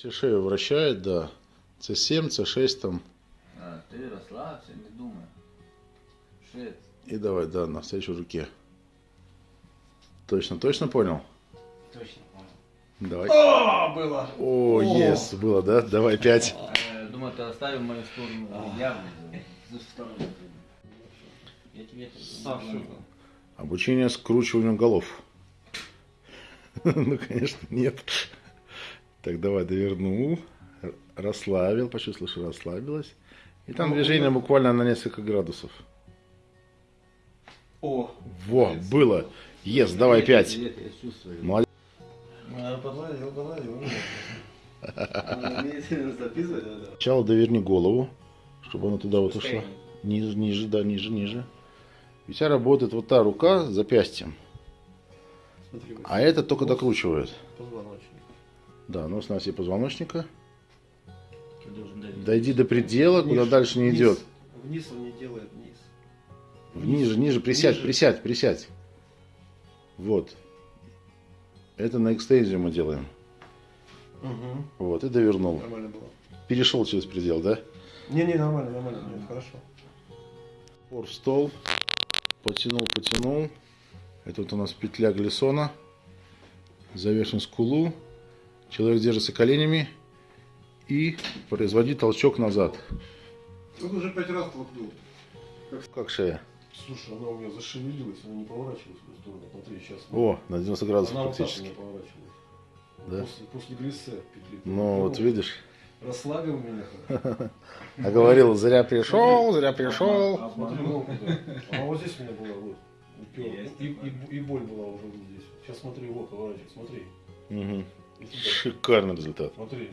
Все шею вращает, да. С7, С6 там. А, ты расслабься, не думай. Шесть. И давай, да, навстречу руке. Точно, точно понял? Точно понял. Давай. О, было! О, ес, было, да? Давай пять. Э, Думаю, ты оставил мою сторону явно. За сторону. Я тебе А? Обучение скручиванию голов. Ну, конечно, нет. Так, давай, довернул. Расслабил, почувствовал, что расслабилась. И там движение буквально на несколько градусов. О, Во, было. Ес, давай пять. Привет, я чувствую. Молодец. подладил, подладил. Сначала доверни голову, чтобы она туда вот ушла. Ниже, ниже, да, ниже, ниже. И у тебя работает вот та рука с запястьем. А это только докручивает. Да, нос на оси позвоночника. Дойди до предела, куда Вниз, дальше не вниз. идет. Вниз он не делает, вниз. Ниже, ниже, присядь, Ниже. присядь, присядь. Вот. Это на экстензию мы делаем. Угу. Вот, и довернул. Нормально было. Перешел через предел, да? Не-не, нормально, нормально, нет, хорошо. Пор в стол. Потянул, потянул. Это вот у нас петля глиссона. Завершим скулу. Человек держится коленями. И производи толчок назад. Он уже пять раз толкнул. Как шея? Слушай, она у меня зашевелилась, она не поворачивалась в эту сторону. Смотри, сейчас. О, на 90 градусов она вот так у практически. меня поворачивалась. Да? После, после глиссе петли. Ну, вот видишь. Расслабил меня. А говорил, зря пришел, зря пришел. А. А вот здесь у меня была, вот. И, и, и боль была уже вот здесь. Сейчас смотри, вот, поворачивай, смотри. Шикарный результат. Смотри.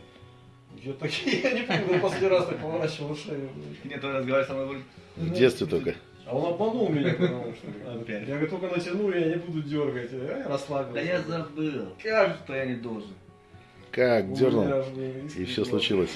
Я так, я не помню, я последний раз так поворачивал шею. Нет, он разговаривает со мной, В детстве только. А он обманул меня, потому что... Опять. Я говорю, только натяну, я не буду дергать. А я расслабился. да я забыл. Как что я не должен. Как дернул. И все случилось.